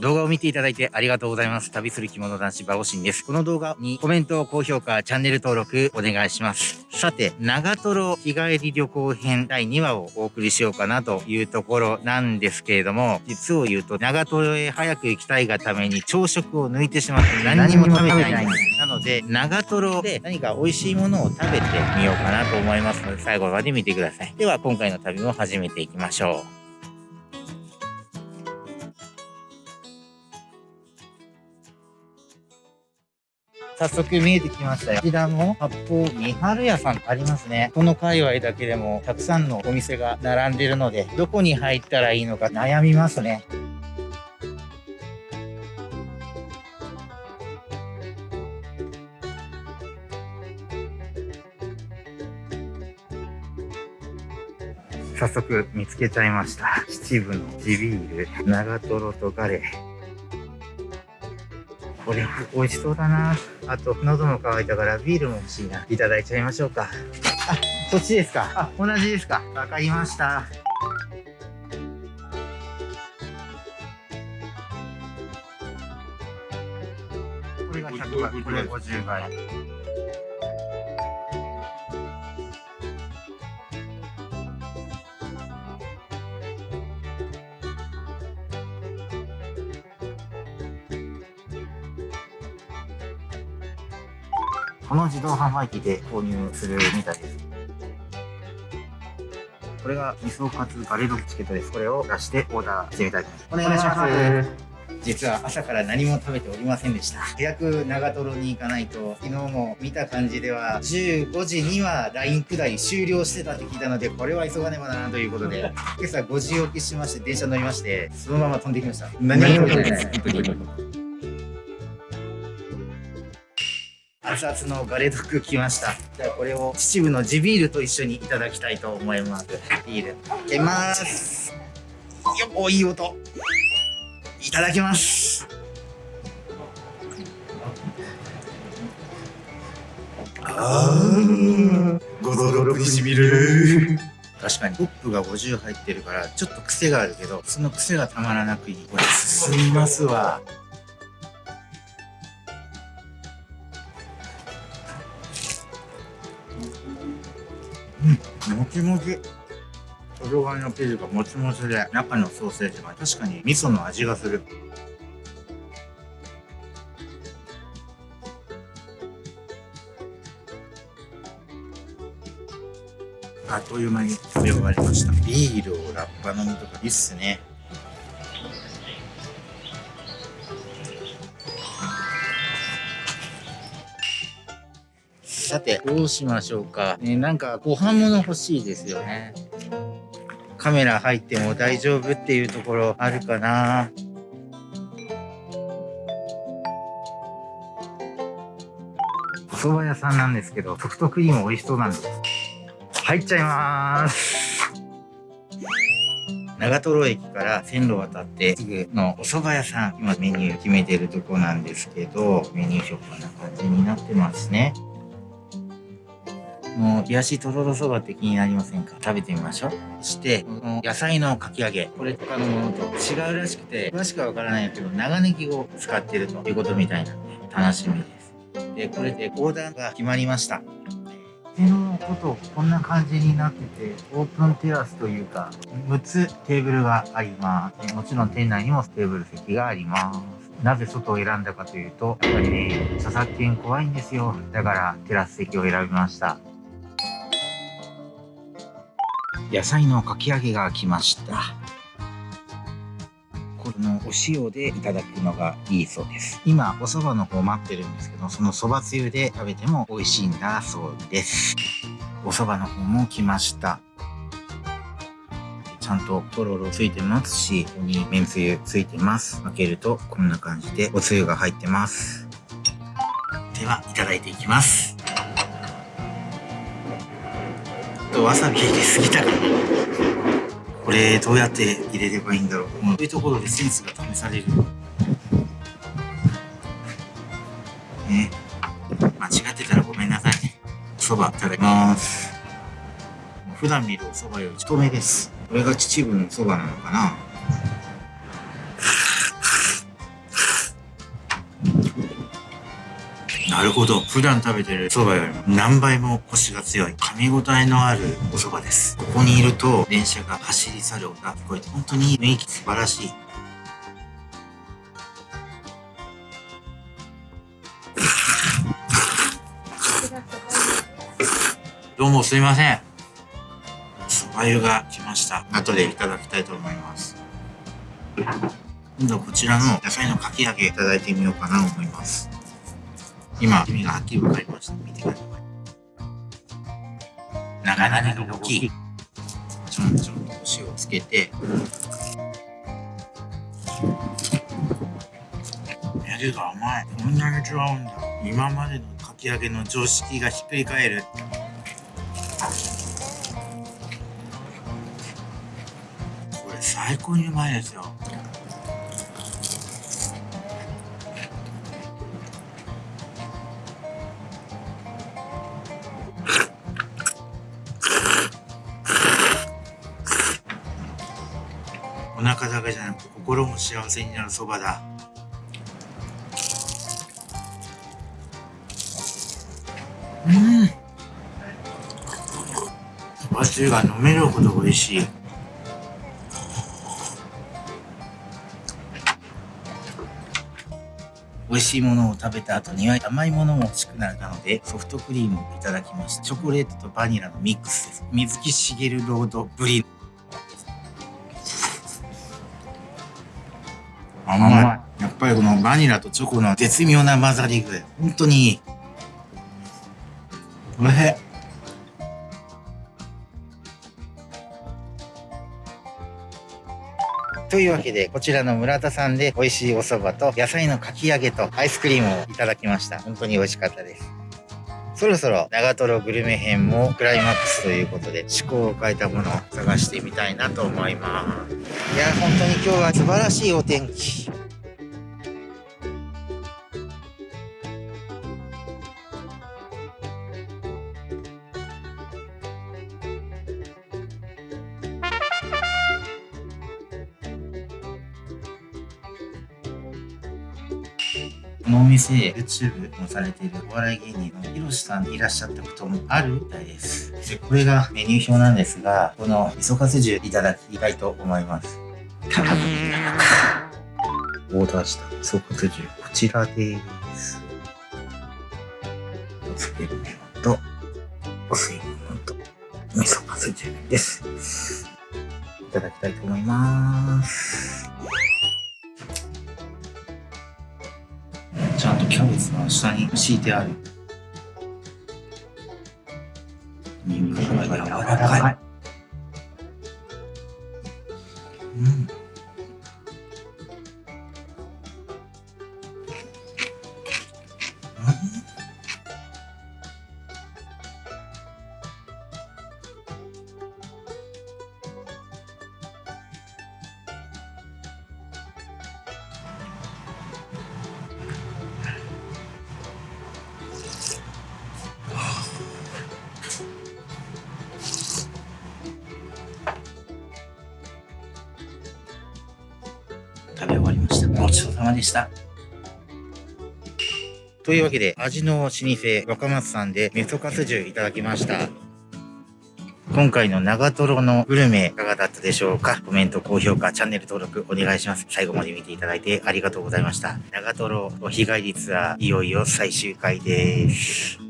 動画を見ていただいてありがとうございます。旅する着物男子バオシンです。この動画にコメント、高評価、チャンネル登録お願いします。さて、長瀞日帰り旅行編第2話をお送りしようかなというところなんですけれども、実を言うと長瀞へ早く行きたいがために朝食を抜いてしまって何にも食べてないんです。なので、長瀞で何か美味しいものを食べてみようかなと思いますので、最後まで見てください。では、今回の旅も始めていきましょう。早速見えてきましたよ。こちらも八方三春屋さんありますね。この界隈だけでもたくさんのお店が並んでるので、どこに入ったらいいのか悩みますね。早速見つけちゃいました。秩父の地ビール、長瀞とガレー。これ美味しそうだな。あと喉も渇いたからビールも欲しいな。いただいちゃいましょうか。あそっちですか。あ同じですか。わかりました。これが100倍これ50倍。この自動販売機で購入するみたいです。これが味噌カツガレドチケットです。これを出してオーダーしてみたいと思います。お願いします。実は朝から何も食べておりませんでした。早く長瀞に行かないと、昨日も見た感じでは、15時には LINE 下り終了してたって聞いたので、これは急がねばならんということで、今朝5時起きしまして、電車乗りまして、そのまま飛んできました。何も食べてない熱々のガレドッ来ました。じゃあこれを秩父の地ビールと一緒にいただきたいと思います。ビール。いきます。よおいい音。いただきます。あーゴロゴロにしみる。確かに。ホップが50入ってるからちょっと癖があるけどその癖がたまらなくいいこれ進みますわもちもち。外側の生地がもちもちで、中のソーセージが確かに味噌の味がする。あっという間に食べ終わりました。ビールをラッパ飲みとかいいっすね。さて、どうしましょうか。ね、なんかご飯物欲しいですよね。カメラ入っても大丈夫っていうところあるかな。お蕎麦屋さんなんですけど、ソフトクリーム美味しそうなんです。入っちゃいます。長瀞駅から線路渡ってすぐのお蕎麦屋さん、今メニュー決めてるとこなんですけど、メニュー表こんな感じになってますね。もう、冷やしとろろそばって気になりませんか？食べてみましょう。そして、この野菜のかき揚げ。これ他のものと違うらしくて、詳しくはわからないけど、長ネギを使ってるということみたいなんで、楽しみです。で、これでオーダーが決まりました。手のことこんな感じになってて、オープンテラスというか、6つテーブルがあります。もちろん店内にもテーブル席があります。なぜ外を選んだかというと、やっぱりね、著作権怖いんですよ。だからテラス席を選びました。野菜のかき揚げが来ましたこのお塩でいただくのがいいそうです今お蕎麦の方待ってるんですけどその蕎麦つゆで食べても美味しいんだそうですお蕎麦の方も来ましたちゃんととろろついてますし、ここにめんつゆついてます。開けるとこんな感じでおつゆが入ってます。では、いただいていきます。とわさび入れすぎたかなこれどうやって入れればいいんだろう。こういうところでセンスが試される。ね。間違ってたらごめんなさいね。そばいただきます。普段見るお蕎麦より太めです。これが秩父のそばなのかな。るほど。普段食べてる蕎麦よりも何倍もコシが強い。噛み応えのあるお蕎麦です。ここにいると電車が走り去る音が聞こえて、本当に雰囲気素晴らしい。どうもすいません。蕎麦湯が来ました。後でいただきたいと思います。今度はこちらの野菜のかき揚げいただいてみようかなと思います。今、黄身がはっきり分かりました。見てください。長々が大きい。ちょんちょんと塩をつけて、やるが甘い。こんなに違うんだ。今までのかき揚げの常識がひっくり返る。これ最高にうまいですよ。お腹だけじゃなく心も幸せになるそばだ。うん。そばつゆが飲めるほど美味しい。美味しいものを食べた後には甘いものも欲しくなるのでソフトクリームをいただきましたチョコレートとバニラのミックスです。水木しげるロードブリ甘い。やっぱりこのバニラとチョコの絶妙な混ざり具合。本当にいい。おいしい。というわけで、こちらの村田さんで美味しいお蕎麦と野菜のかき揚げとアイスクリームをいただきました。本当に美味しかったです。そろそろ長瀞グルメ編もクライマックスということで趣向を変えたものを探してみたいなと思います。いや本当に今日は素晴らしいお天気。このお店、YouTube もされているお笑い芸人のひろしさんいらっしゃったこともあるみたいです。で、これがメニュー表なんですが、この味噌かす重いただきたいと思います。オーダーした味噌かす重、こちらです。おつけ麺と、お吸い物と、味噌かす重です。いただきたいと思います。ちゃんとキャベツの下に敷いてある。肉が柔らかい。うん様でした。というわけで、味の老舗、若松さんで味噌カス重いただきました。今回の長瀞のグルメいかがだったでしょうか？コメント、高評価、チャンネル登録お願いします。最後まで見ていただいてありがとうございました。長瀞日帰りツアーいよいよ最終回です。